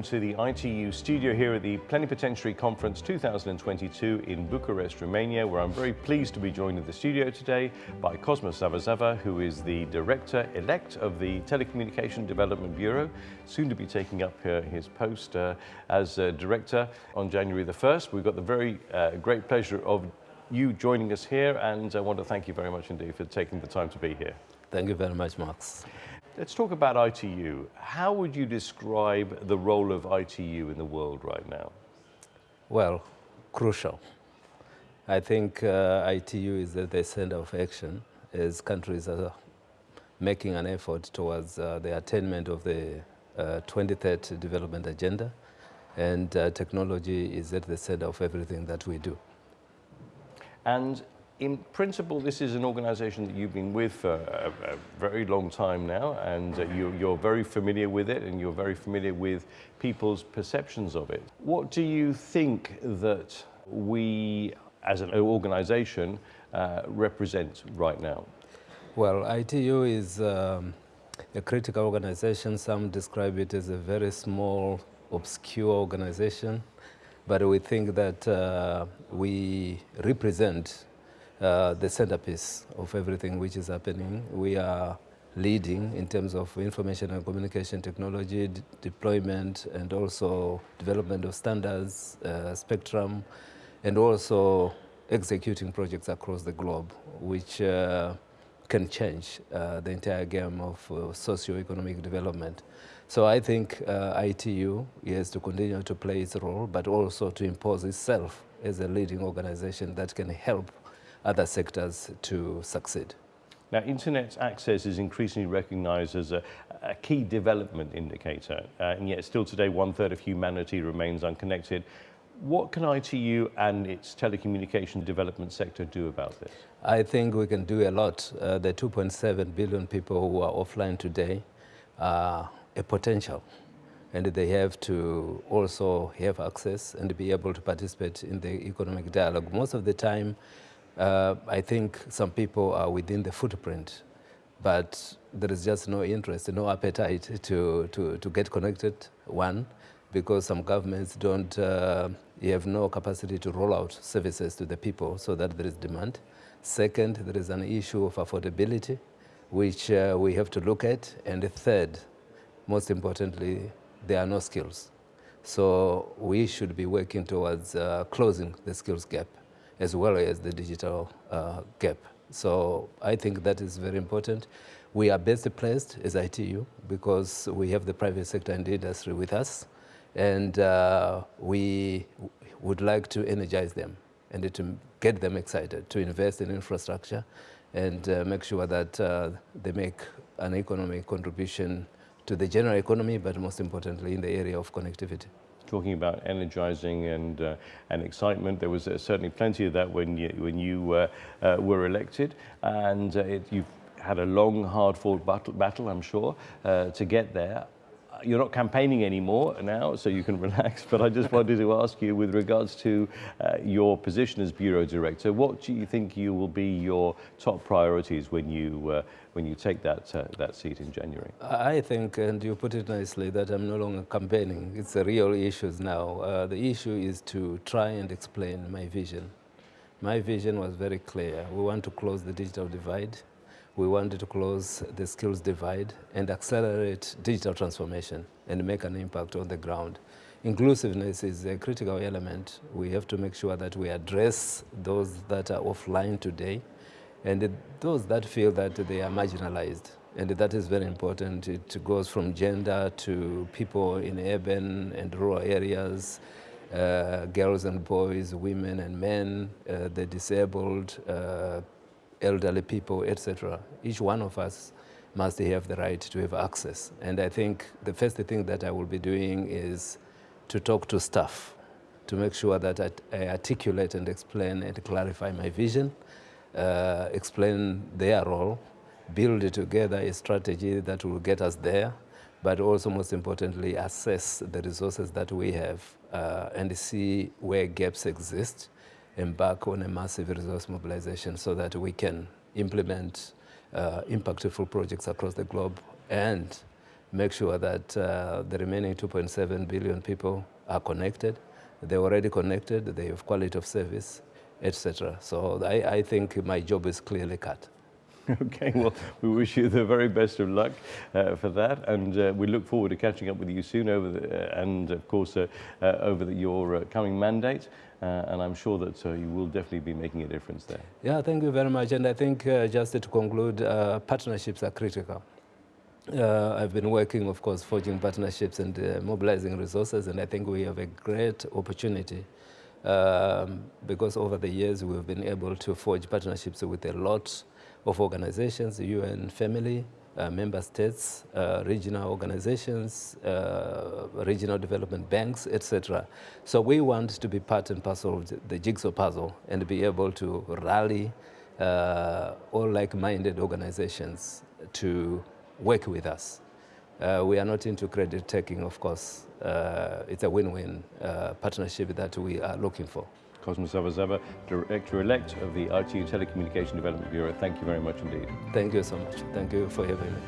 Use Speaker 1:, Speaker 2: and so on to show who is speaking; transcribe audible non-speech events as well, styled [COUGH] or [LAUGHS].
Speaker 1: welcome to the ITU studio here at the Plenipotentiary Conference 2022 in Bucharest, Romania, where I'm very pleased to be joined in the studio today by Cosmas Zavazava, who is the Director-elect of the Telecommunication Development Bureau, soon to be taking up uh, his post uh, as uh, Director on January the 1st. We've got the very uh, great pleasure of you joining us here, and I want to thank you very much indeed for taking the time to be here.
Speaker 2: Thank you very much, Max.
Speaker 1: Let's talk about ITU. How would you describe the role of ITU in the world right now?
Speaker 2: Well, crucial. I think uh, ITU is at the center of action as countries are making an effort towards uh, the attainment of the uh, 2030 development agenda and uh, technology is at the center of everything that we do.
Speaker 1: And in principle, this is an organization that you've been with for a, a very long time now, and uh, you, you're very familiar with it, and you're very familiar with people's perceptions of it. What do you think that we, as an organization, uh, represent right now?
Speaker 2: Well, ITU is um, a critical organization. Some describe it as a very small, obscure organization, but we think that uh, we represent uh, the centerpiece of everything which is happening. We are leading in terms of information and communication technology deployment and also development of standards, uh, spectrum, and also executing projects across the globe, which uh, can change uh, the entire game of uh, socio-economic development. So I think uh, ITU has to continue to play its role, but also to impose itself as a leading organization that can help other sectors to succeed.
Speaker 1: Now, internet access is increasingly recognized as a, a key development indicator, uh, and yet still today one third of humanity remains unconnected. What can ITU and its telecommunication development sector do about this?
Speaker 2: I think we can do a lot. Uh, the 2.7 billion people who are offline today are a potential and they have to also have access and be able to participate in the economic dialogue. Most of the time, uh, I think some people are within the footprint, but there is just no interest, no appetite to, to, to get connected, one, because some governments don't uh, have no capacity to roll out services to the people so that there is demand. Second, there is an issue of affordability, which uh, we have to look at. And third, most importantly, there are no skills. So we should be working towards uh, closing the skills gap as well as the digital uh, gap. So I think that is very important. We are best placed as ITU because we have the private sector and industry with us and uh, we would like to energize them and to get them excited to invest in infrastructure and uh, make sure that uh, they make an economic contribution to the general economy, but most importantly in the area of connectivity
Speaker 1: talking about energizing and uh, and excitement. There was uh, certainly plenty of that when you when you uh, uh were elected, and uh, it, you've had a long, hard-fought battle, battle, I'm sure, uh, to get there you're not campaigning anymore now, so you can [LAUGHS] relax. But I just [LAUGHS] wanted to ask you, with regards to uh, your position as bureau director, what do you think you will be your top priorities when you uh, when you take that uh, that seat in January?
Speaker 2: I think, and you put it nicely, that I'm no longer campaigning. It's the real issues now. Uh, the issue is to try and explain my vision. My vision was very clear. We want to close the digital divide we wanted to close the skills divide and accelerate digital transformation and make an impact on the ground. Inclusiveness is a critical element. We have to make sure that we address those that are offline today and those that feel that they are marginalized. And that is very important. It goes from gender to people in urban and rural areas, uh, girls and boys, women and men, uh, the disabled, uh, elderly people, etc. Each one of us must have the right to have access. And I think the first thing that I will be doing is to talk to staff to make sure that I, articulate and explain and clarify my vision, uh, explain their role, build together a strategy that will get us there, but also most importantly assess the resources that we have uh, and see where gaps exist embark on a massive resource mobilization so that we can implement uh, impactful projects across the globe and make sure that uh, the remaining 2.7 billion people are connected. They're already connected, they have quality of service, etc. So I, I think my job is clearly cut. [LAUGHS]
Speaker 1: Okay, well, we wish you the very best of luck uh, for that, and uh, we look forward to catching up with you soon over the, uh, and of course uh, uh, over the, your uh, coming mandate. and I'm sure that you will definitely be making a difference there.
Speaker 2: Yeah, thank you very much. And I think just to conclude, partnerships are critical. Uh, I've been working, of course, forging partnerships and uh, mobilizing resources, and I think we have a great opportunity um, because over the years we've been able to forge partnerships with a lot of organizations, the UN family, uh, member states, uh, regional organizations, uh, regional development banks, etc. So we want to be part and parcel of the jigsaw puzzle and be able to rally uh, all like-minded organizations to work with us. Uh, we are not into credit taking, of course. Uh, it's a win-win partnership that we are looking for.
Speaker 1: Cosmas Zavazava, Director-elect of the ITU Telecommunication Development Bureau. Thank you very much indeed.
Speaker 2: Thank you so much. Thank you for having me.